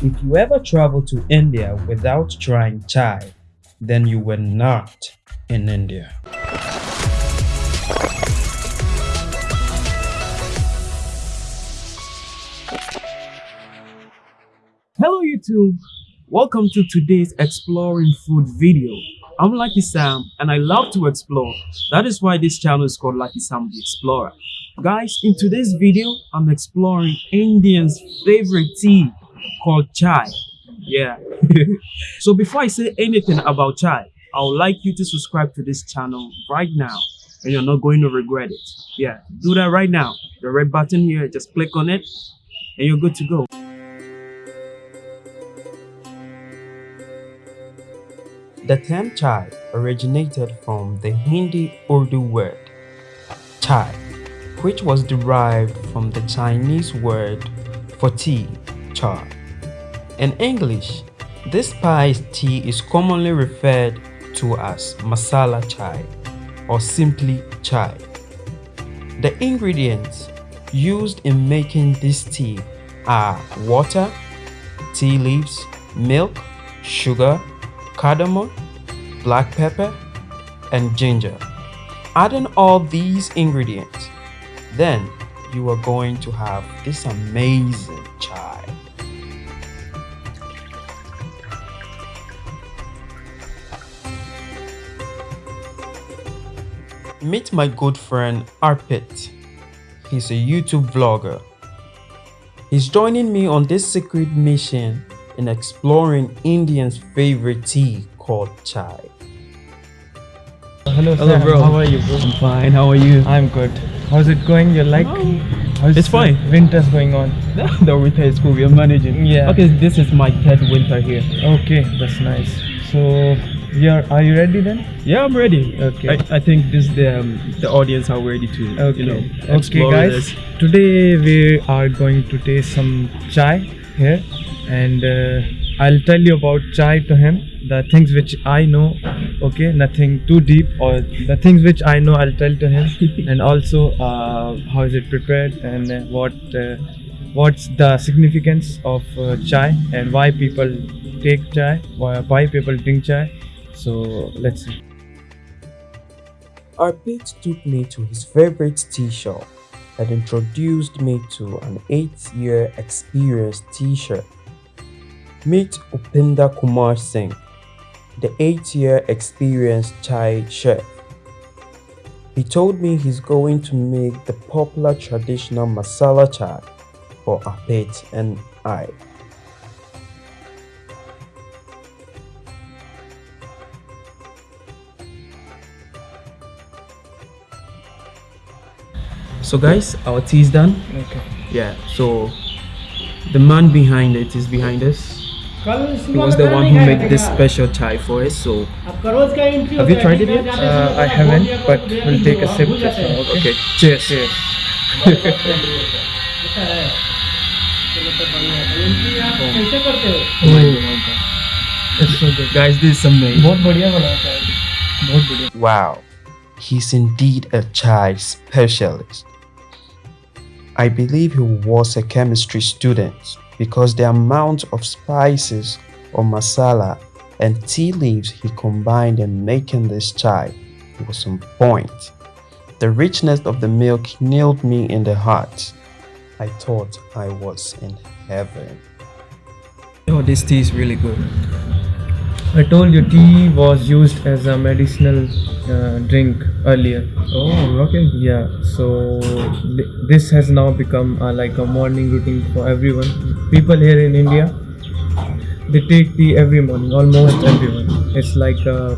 If you ever travel to India without trying chai, then you were not in India. Hello YouTube, welcome to today's exploring food video. I'm Lucky Sam and I love to explore. That is why this channel is called Lucky Sam the Explorer. Guys, in today's video, I'm exploring Indians' favorite tea called chai. Yeah. so before I say anything about chai, I would like you to subscribe to this channel right now and you're not going to regret it. Yeah, do that right now. The red button here, just click on it and you're good to go. The term chai originated from the Hindi Urdu word chai which was derived from the Chinese word for tea, In English, this spiced tea is commonly referred to as masala chai or simply chai. The ingredients used in making this tea are water, tea leaves, milk, sugar, cardamom, black pepper, and ginger. Adding all these ingredients then you are going to have this amazing chai. Meet my good friend Arpit. He's a YouTube vlogger. He's joining me on this secret mission in exploring Indians' favorite tea called chai. Hello, Hello Sam. bro. How are you, bro? I'm fine. How are you? I'm good. How's it going? You like? How's It's fine. Winter's going on. the winter is cool. We are managing. Yeah. Okay, this is my third winter here. Okay, that's nice. So, you're are you ready then? Yeah, I'm ready. Okay. I, I think this the um, the audience are ready to Okay. you know okay, guys. this. Today we are going to taste some chai here, and uh, I'll tell you about chai to him. The things which I know. Okay, nothing too deep, or the things which I know, I'll tell to him, and also uh, how is it prepared and uh, what. Uh, What's the significance of uh, chai and why people take chai? Why, why people drink chai? So let's see. Our Arpit took me to his favorite tea shop and introduced me to an eight-year experienced teacher. Meet Upinda Kumar Singh, the eight-year experienced chai chef. He told me he's going to make the popular traditional masala chai for Arpit and I. so guys our tea is done. Okay. Yeah so the man behind it is behind us. He was the one who made this special chai for us so have you tried it yet? uh, i haven't but we'll take a sip. just now okay, okay. cheers. cheers guys this is amazing. wow. He's indeed a chai specialist. I believe he was a chemistry student because the amount of spices or masala and tea leaves he combined in making this chai was on point. The richness of the milk nailed me in the heart. I thought I was in heaven. Oh, this tea is really good. I told you tea was used as a medicinal uh, drink earlier. Oh, okay. Yeah, so th- this has now become uh, like a morning routine for everyone. People here in India, they take tea every morning, almost everyone. It's like a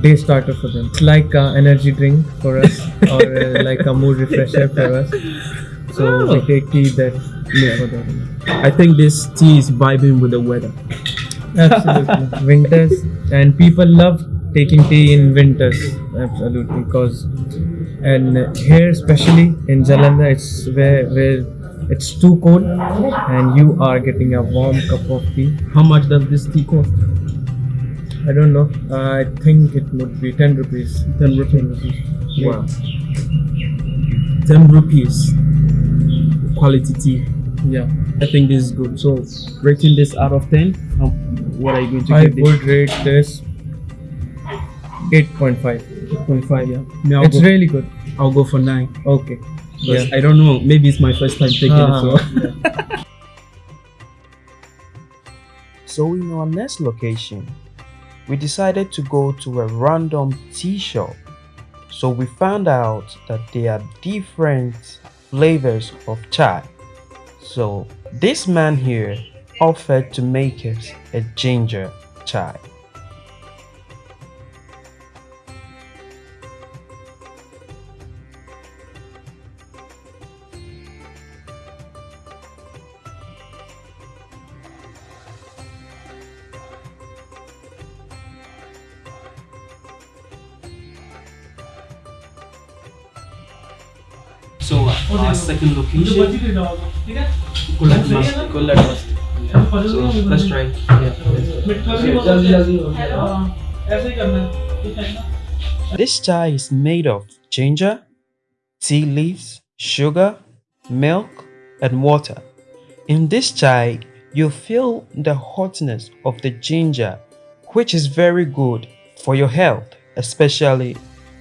day starter for them. It's like an energy drink for us, or uh, like a mood refresher for us. So Oh. take tea that day for them. I think this tea is vibing with the weather. Absolutely, winters, and people love taking tea in winters. Absolutely, because and here especially in Jalandhar, it's where where it's too cold, and you are getting a warm cup of tea. How much does this tea cost? I don't know. I think it would be ten rupees. 10 rupees. Yeah. Wow. 10 rupees. Quality tea. Yeah. I think this is good. So, rating this out of 10, um, what are you going to I give this? would rate this 8.5. 8.5, yeah. Me, I'll, It's go, really good. I'll go for 9. Okay. Yeah. I don't know, maybe it's my first time taking Uh-huh. it. So. so, in our next location, we decided to go to a random tea shop. So, we found out that there are different flavors of chai. So, this man here offered to make us a ginger chai. So, uh, our second location, Kullat Mast. Let's try. This chai is made of ginger, tea leaves, sugar, milk, and water. In this chai, you feel the hotness of the ginger, which is very good for your health, especially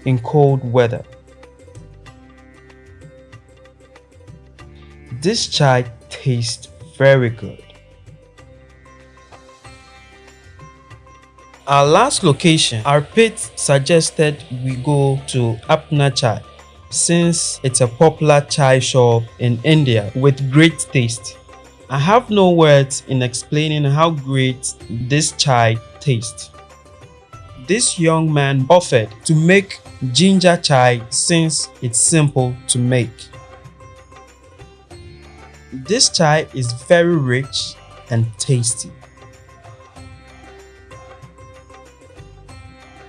in cold weather. This chai tastes very good. Our last location, Arpit suggested we go to Apna Chai since it's a popular chai shop in India with great taste. I have no words in explaining how great this chai tastes. This young man offered to make ginger chai since it's simple to make. This chai is very rich and tasty.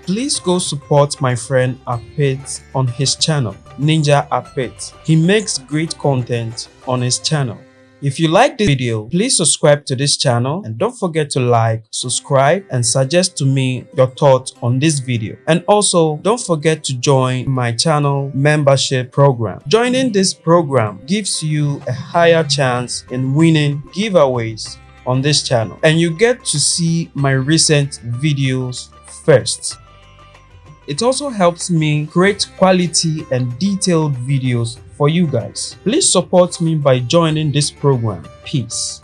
Please go support my friend Arpit on his channel, Ninja Arpit. He makes great content on his channel. If you like this video, please subscribe to this channel and don't forget to like, subscribe and suggest to me your thoughts on this video. And also don't forget to join my channel membership program. Joining this program gives you a higher chance in winning giveaways on this channel and you get to see my recent videos first. It also helps me create quality and detailed videos for you guys. Please support me by joining this program. Peace.